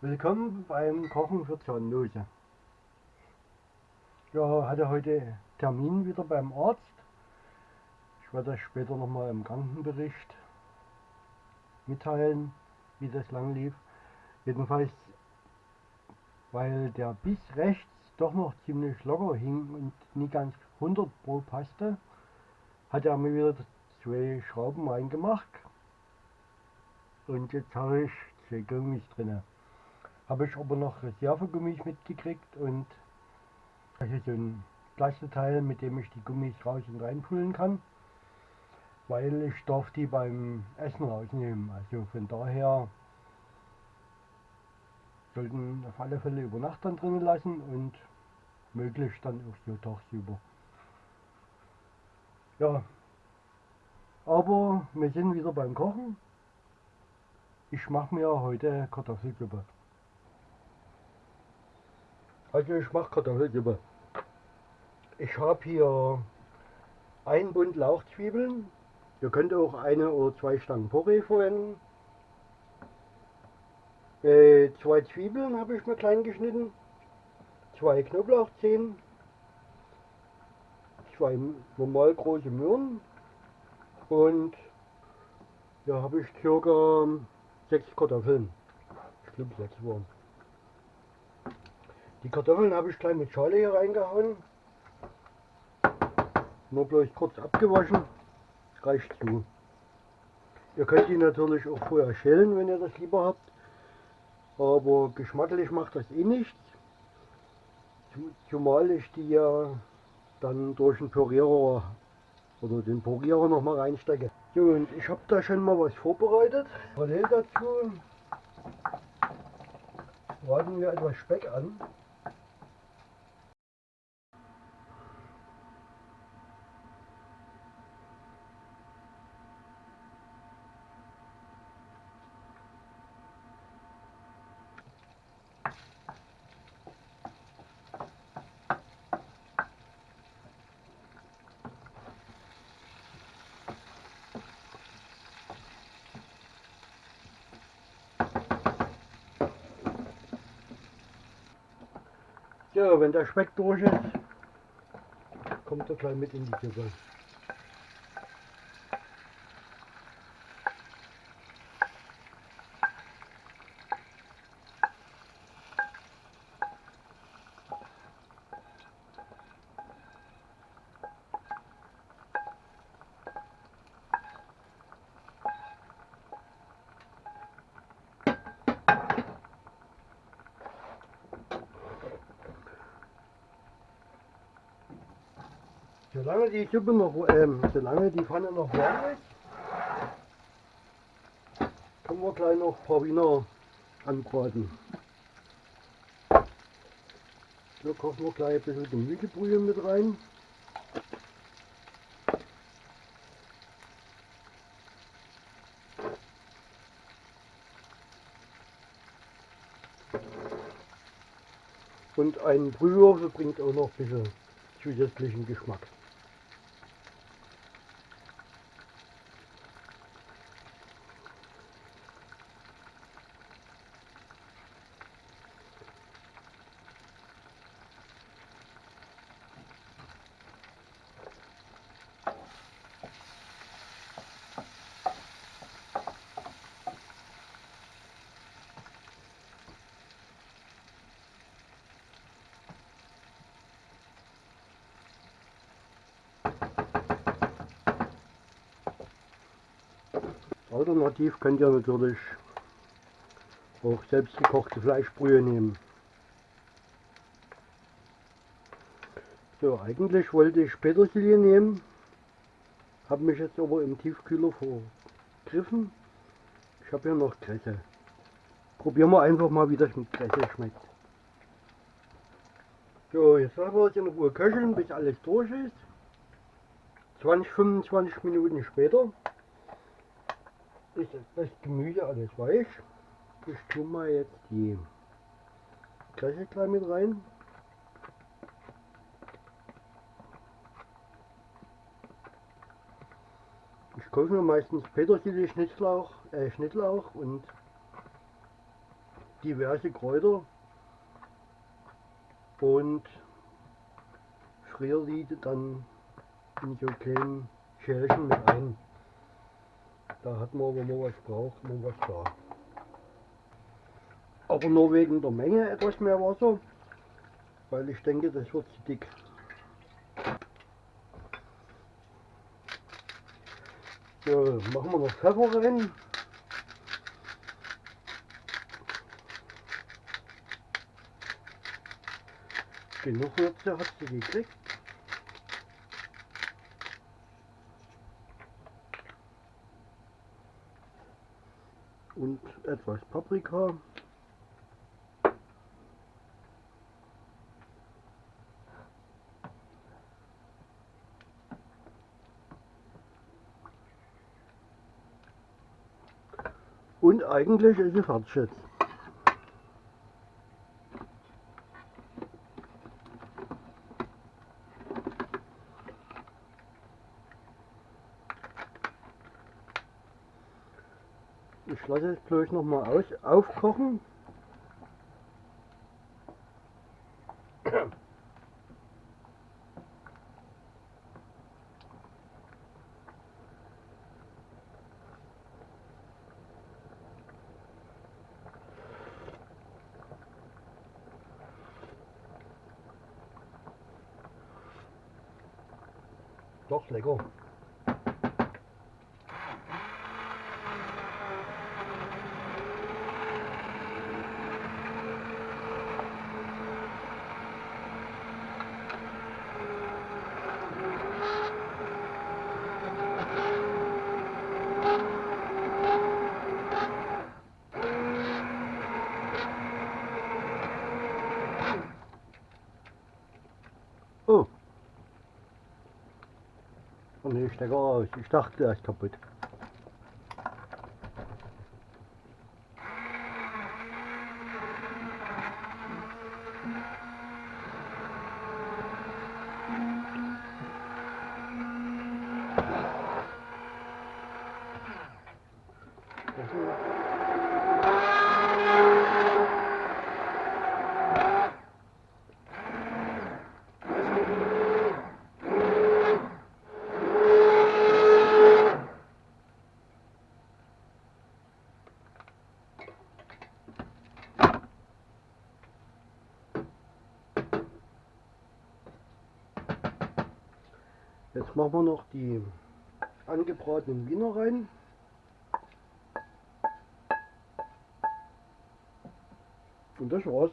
Willkommen beim Kochen für Zahnlose. Ja, hatte heute Termin wieder beim Arzt. Ich werde das später nochmal im Krankenbericht mitteilen, wie das lang lief. Jedenfalls, weil der Biss rechts doch noch ziemlich locker hing und nie ganz 100 Pro passte, hat er mir wieder zwei Schrauben reingemacht. Und jetzt habe ich zwei Gummis drin. Habe ich aber noch Reservegummis mitgekriegt und also so ein Plasteteil, mit dem ich die Gummis raus und reinpullen kann. Weil ich darf die beim Essen rausnehmen. Also von daher sollten auf alle Fälle über Nacht dann drinnen lassen und möglichst dann auch so tagsüber. Ja, aber wir sind wieder beim Kochen. Ich mache mir heute Kartoffelsuppe. Also ich mache Kartoffelsuppe. Ich habe hier ein Bund Lauchzwiebeln. Ihr könnt auch eine oder zwei Stangen Porree verwenden. Äh, zwei Zwiebeln habe ich mir klein geschnitten. Zwei Knoblauchzehen. Zwei normal große Möhren. Und ja, habe ich circa sechs Kartoffeln. Ich glaube sechs waren. Die Kartoffeln habe ich gleich mit Schale hier reingehauen. Nur bloß kurz abgewaschen. Reicht zu. Ihr könnt die natürlich auch vorher schälen, wenn ihr das lieber habt. Aber geschmacklich macht das eh nichts. Zumal ich die ja dann durch den Pürierer oder den Purierer noch mal reinstecke. So und ich habe da schon mal was vorbereitet. Parallel dazu braten wir etwas Speck an. So, wenn der Speck durch ist, kommt er gleich mit in die Suppe. Solange die Suppe noch, ähm, solange die Pfanne noch warm ist, können wir gleich noch ein paar Wiener anbraten. So kochen wir gleich ein bisschen Gemüsebrühe mit rein. Und ein Brühwürfel bringt auch noch ein bisschen zusätzlichen Geschmack. Alternativ könnt ihr natürlich auch selbst gekochte Fleischbrühe nehmen. So, eigentlich wollte ich Petersilie nehmen, habe mich jetzt aber im Tiefkühler vergriffen. Ich habe hier noch Kresse. Probieren wir einfach mal, wie das mit Kresse schmeckt. So, jetzt lassen wir es in Ruhe köcheln, bis alles durch ist. 20, 25 Minuten später ist das Gemüse alles weich. Ich tue mal jetzt die Kresse gleich mit rein. Ich kaufe mir meistens Petersilie, Schnittlauch, äh, Schnittlauch und diverse Kräuter und friere die dann in so kleinen Schälchen mit ein. Da hat man, wenn man was braucht, man was da. Aber nur wegen der Menge etwas mehr Wasser, weil ich denke, das wird zu dick. So, machen wir noch Pfeffer rein. Genug Würze hat sie gekriegt. Und etwas Paprika. Und eigentlich ist sie fertig jetzt. Ich lasse es bloß noch mal aus, aufkochen. Doch lecker. Oh ne, Stecker aus. Ich dachte, er ist kaputt. Jetzt machen wir noch die angebratenen Wiener rein. Und das war's.